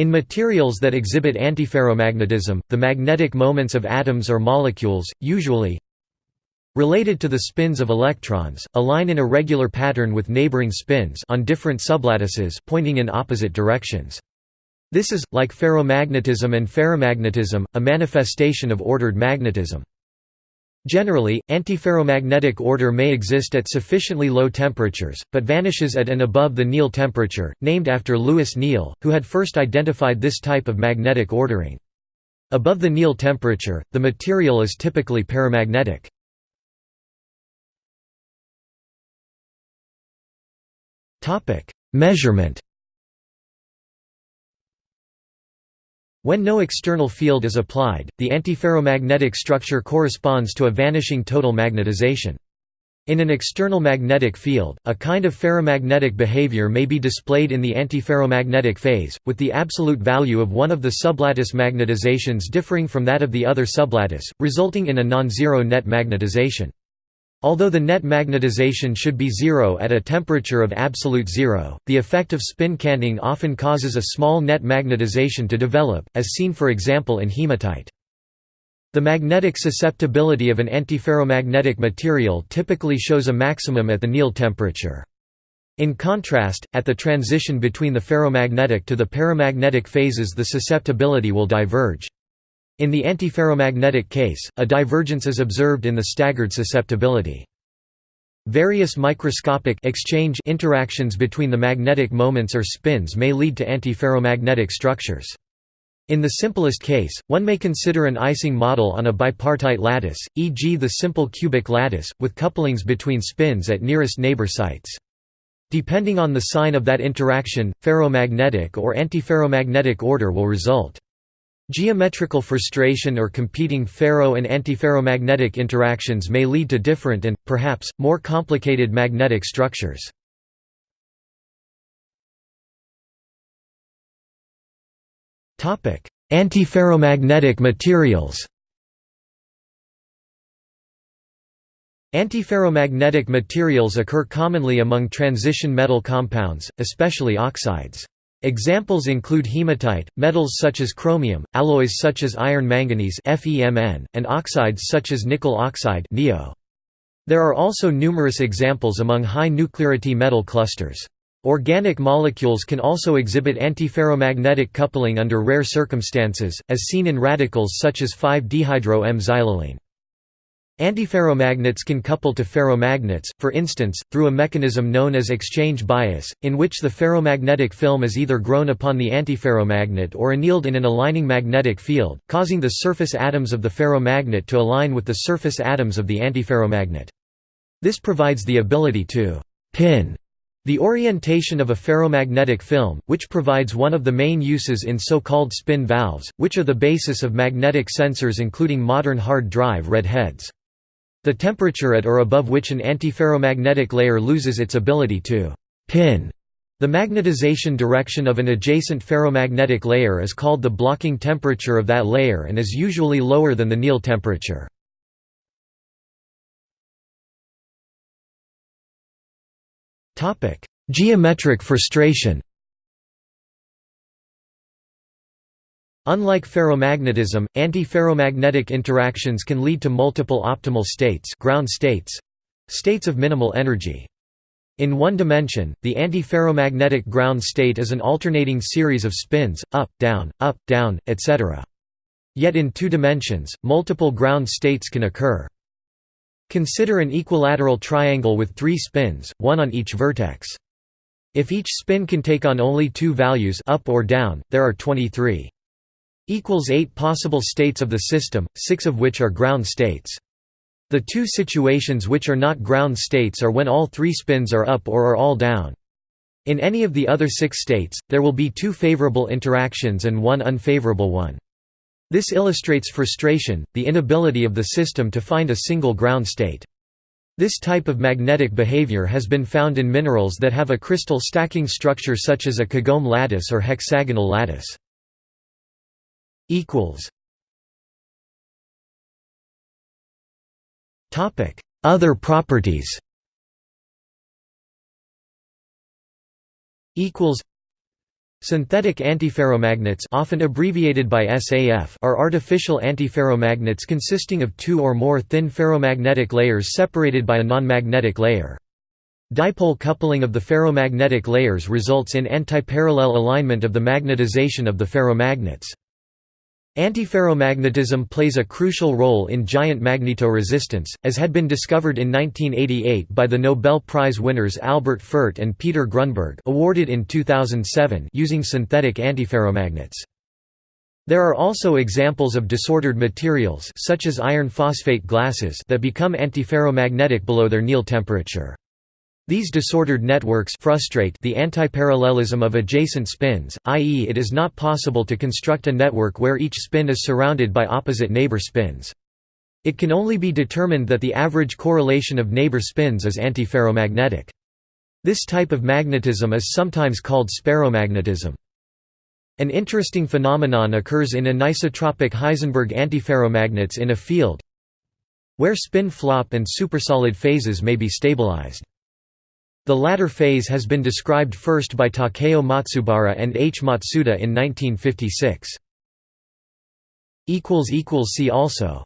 In materials that exhibit antiferromagnetism, the magnetic moments of atoms or molecules, usually related to the spins of electrons, align in a regular pattern with neighboring spins on different sublattices pointing in opposite directions. This is, like ferromagnetism and ferrimagnetism, a manifestation of ordered magnetism. Generally, antiferromagnetic order may exist at sufficiently low temperatures, but vanishes at and above the Néel temperature, named after Louis Néel, who had first identified this type of magnetic ordering. Above the Néel temperature, the material is typically paramagnetic. Measurement When no external field is applied, the antiferromagnetic structure corresponds to a vanishing total magnetization. In an external magnetic field, a kind of ferromagnetic behavior may be displayed in the antiferromagnetic phase, with the absolute value of one of the sublattice magnetizations differing from that of the other sublattice, resulting in a non-zero net magnetization. Although the net magnetization should be zero at a temperature of absolute zero, the effect of spin canting often causes a small net magnetization to develop, as seen for example in hematite. The magnetic susceptibility of an antiferromagnetic material typically shows a maximum at the Néel temperature. In contrast, at the transition between the ferromagnetic to the paramagnetic phases the susceptibility will diverge. In the antiferromagnetic case, a divergence is observed in the staggered susceptibility. Various microscopic exchange interactions between the magnetic moments or spins may lead to antiferromagnetic structures. In the simplest case, one may consider an Ising model on a bipartite lattice, e.g. the simple cubic lattice, with couplings between spins at nearest neighbor sites. Depending on the sign of that interaction, ferromagnetic or antiferromagnetic order will result. Geometrical frustration or competing ferro and antiferromagnetic interactions may lead to different and, perhaps, more complicated magnetic structures. Antiferromagnetic materials Antiferromagnetic materials occur commonly among transition metal compounds, especially oxides. Examples include hematite, metals such as chromium, alloys such as iron manganese and oxides such as nickel oxide There are also numerous examples among high nuclearity metal clusters. Organic molecules can also exhibit antiferromagnetic coupling under rare circumstances, as seen in radicals such as 5-dehydro-M-xylylene. Antiferromagnets can couple to ferromagnets, for instance, through a mechanism known as exchange bias, in which the ferromagnetic film is either grown upon the antiferromagnet or annealed in an aligning magnetic field, causing the surface atoms of the ferromagnet to align with the surface atoms of the antiferromagnet. This provides the ability to «pin» the orientation of a ferromagnetic film, which provides one of the main uses in so-called spin valves, which are the basis of magnetic sensors including modern hard drive read heads. The temperature at or above which an antiferromagnetic layer loses its ability to «pin» the magnetization direction of an adjacent ferromagnetic layer is called the blocking temperature of that layer and is usually lower than the Néel temperature. Geometric frustration Unlike ferromagnetism, antiferromagnetic interactions can lead to multiple optimal states ground states states of minimal energy. In one dimension, the antiferromagnetic ground state is an alternating series of spins, up, down, up, down, etc. Yet in two dimensions, multiple ground states can occur. Consider an equilateral triangle with three spins, one on each vertex. If each spin can take on only two values up or down, there are 23 equals 8 possible states of the system, 6 of which are ground states. The two situations which are not ground states are when all three spins are up or are all down. In any of the other six states, there will be two favorable interactions and one unfavorable one. This illustrates frustration, the inability of the system to find a single ground state. This type of magnetic behavior has been found in minerals that have a crystal stacking structure such as a Kagome lattice or hexagonal lattice equals Topic: Other properties. Equals Synthetic antiferromagnets often abbreviated by SAF are artificial antiferromagnets consisting of two or more thin ferromagnetic layers separated by a non-magnetic layer. Dipole coupling of the ferromagnetic layers results in antiparallel alignment of the magnetization of the ferromagnets. Antiferromagnetism plays a crucial role in giant magnetoresistance, as had been discovered in 1988 by the Nobel Prize winners Albert Fert and Peter Grunberg awarded in 2007 using synthetic antiferromagnets. There are also examples of disordered materials such as iron phosphate glasses that become antiferromagnetic below their Néel temperature. These disordered networks frustrate the antiparallelism of adjacent spins, i.e. it is not possible to construct a network where each spin is surrounded by opposite neighbor spins. It can only be determined that the average correlation of neighbor spins is antiferromagnetic. This type of magnetism is sometimes called speromagnetism. An interesting phenomenon occurs in anisotropic Heisenberg antiferromagnets in a field where spin flop and supersolid phases may be stabilized. The latter phase has been described first by Takeo Matsubara and H. Matsuda in 1956. See also